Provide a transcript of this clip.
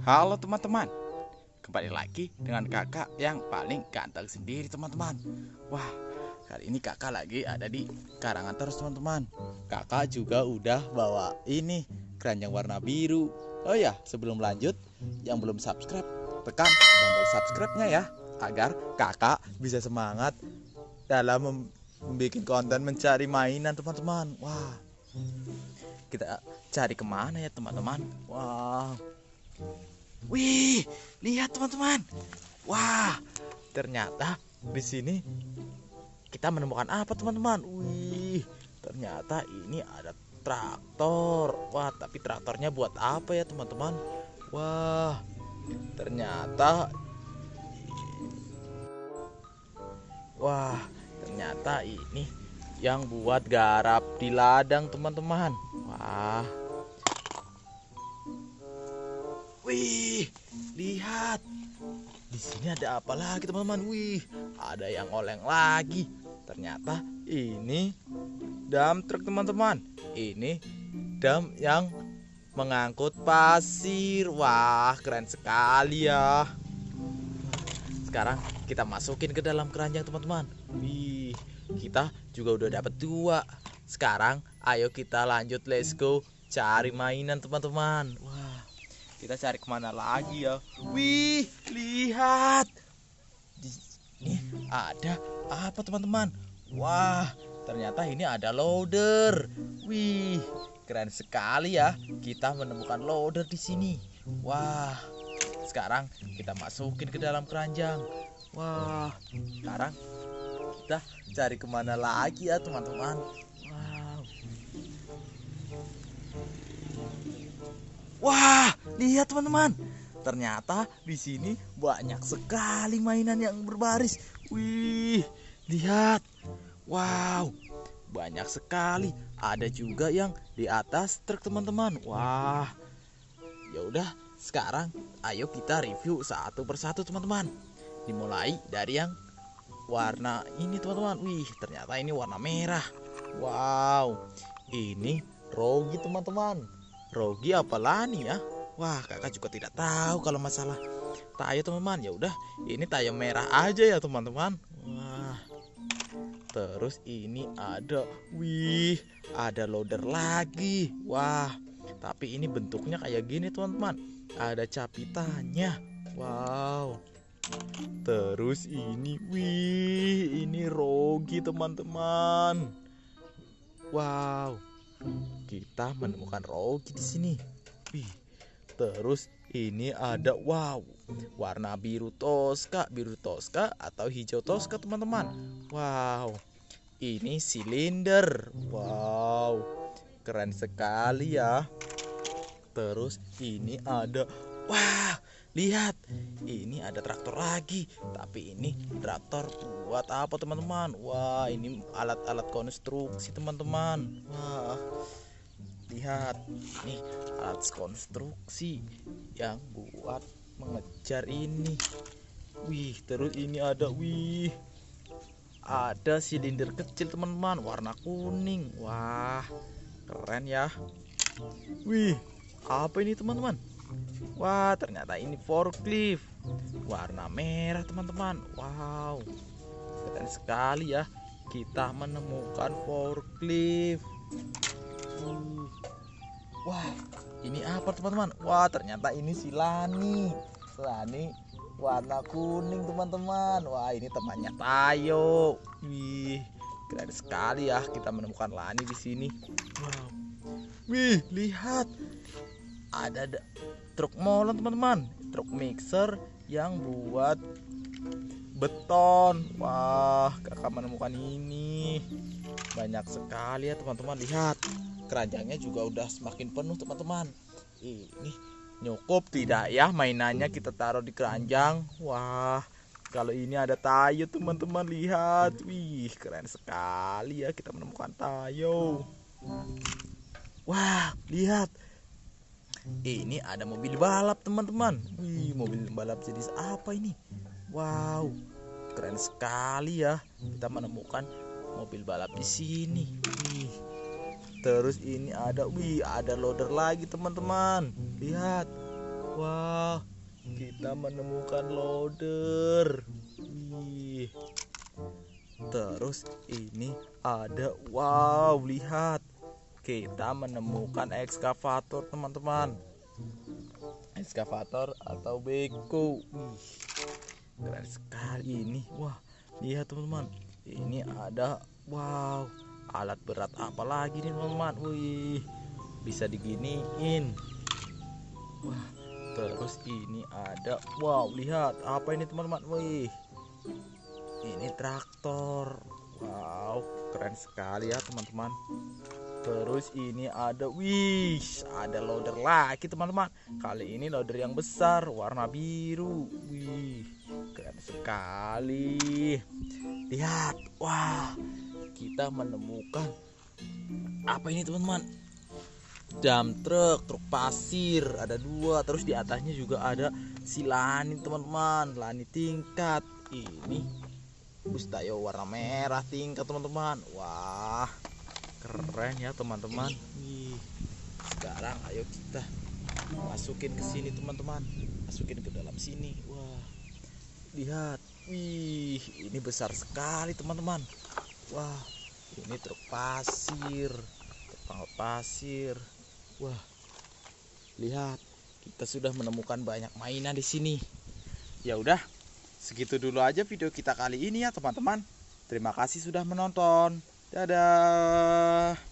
Halo teman-teman. Kembali lagi dengan kakak yang paling ganteng sendiri teman-teman. Wah kali ini kakak lagi ada di karangan terus teman-teman. Kakak juga udah bawa ini keranjang warna biru. Oh ya sebelum lanjut yang belum subscribe tekan tombol subscribe-nya ya Agar kakak bisa semangat dalam mem membuat konten mencari mainan teman-teman. Wah kita cari ke mana ya teman-teman? Wow Wih, lihat teman-teman. Wah, ternyata di sini kita menemukan apa teman-teman? Wih, ternyata ini ada traktor. Wah, tapi traktornya buat apa ya teman-teman? Wah, ternyata Wah, ternyata ini yang buat garap di ladang teman-teman. Wah, Wih, lihat. Di sini ada apa lagi, teman-teman? Wih, ada yang oleng lagi. Ternyata ini dam truk, teman-teman. Ini dam yang mengangkut pasir. Wah, keren sekali ya. Sekarang kita masukin ke dalam keranjang, teman-teman. Wih, kita juga udah dapat dua. Sekarang ayo kita lanjut let's go cari mainan, teman-teman. Wah, kita cari ke mana lagi ya? Wih lihat. Di sini ada apa teman-teman? Wah ternyata ini ada loader. Wih keren sekali ya. Kita menemukan loader di sini. Wah sekarang kita masukin ke dalam keranjang. Wah sekarang kita cari ke mana lagi ya teman-teman Wah, lihat teman-teman. Ternyata di sini banyak sekali mainan yang berbaris. Wih, lihat. Wow, banyak sekali. Ada juga yang di atas truk teman-teman. Wah. Ya udah, sekarang ayo kita review satu persatu teman-teman. Dimulai dari yang warna ini teman-teman. Wih, ternyata ini warna merah. Wow. Ini Rogi teman-teman Rogi apa Lani ya? Wah, kakak juga tidak tahu kalau masalah tayo teman-teman. Ya udah, ini tayo merah aja ya teman-teman. Wah. Terus ini ada, wih, ada loader lagi. Wah, tapi ini bentuknya kayak gini teman-teman. Ada capitannya. Wow. Terus ini, wih, ini Rogi teman-teman. Wow kita menemukan Rogi di sini. Wih, terus ini ada wow, warna biru toska, biru toska atau hijau toska teman-teman. Wow, ini silinder. Wow, keren sekali ya. Terus ini ada, wah, lihat, ini ada traktor lagi. Tapi ini traktor buat apa teman-teman? Wah, ini alat-alat konstruksi teman-teman. Wah, lihat nih alat konstruksi yang buat mengejar ini. Wih terus ini ada wih. Ada silinder kecil teman-teman warna kuning. Wah keren ya. Wih apa ini teman-teman? Wah ternyata ini forklift. Warna merah teman-teman. Wow keren sekali ya. Kita menemukan forklift Wah, ini apa teman-teman? Wah, ternyata ini si Lani. Lani warna kuning teman-teman. Wah, ini temannya Tayo. Wih, keren sekali ya kita menemukan Lani di sini. Wow. Wih, lihat. Ada truk molen teman-teman. Truk mixer yang buat beton. Wah, kakak menemukan ini. Banyak sekali ya teman-teman. Lihat keranjangnya juga udah semakin penuh teman-teman. Ini nyukup tidak ya? Mainannya kita taruh di keranjang. Wah kalau ini ada tayo teman-teman lihat. Wih keren sekali ya kita menemukan tayo. Wah lihat. Ini ada mobil balap teman-teman. Wih mobil balap jenis apa ini? Wow keren sekali ya. Kita menemukan mobil balap di sini wih terus ini ada wih ada loader lagi teman-teman lihat Wah, kita menemukan loader. Wih. Terus ini ada wow, lihat. Kita menemukan ekskavator, teman-teman. Ekskavator atau beko. Wih. Keren sekali ini. Wah, lihat teman-teman. Ini ada wow, alat berat apa lagi nih, teman-teman? Wih. Bisa diginiin. Wah, terus ini ada wow, lihat apa ini, teman-teman? Wih. Ini traktor. Wow, keren sekali ya, teman-teman. Terus ini ada wih, ada loader lagi teman-teman. Kali ini loader yang besar, warna biru. Wih, keren sekali. Lihat, wah, kita menemukan apa ini teman-teman? Dam truk, truk pasir, ada dua. Terus di atasnya juga ada si lani teman-teman, lani tingkat. Ini bus tayo warna merah tingkat teman-teman. Wah, keren ya teman-teman sekarang ayo kita masukin ke sini teman-teman masukin ke dalam sini wah lihat wih ini besar sekali teman-teman. Wah ini truk pasir. Pasir. Wah lihat kita sudah menemukan banyak mainan di sini. Ya udah segitu dulu aja video kita kali ini ya teman-teman. Terima kasih sudah menonton. Dadah.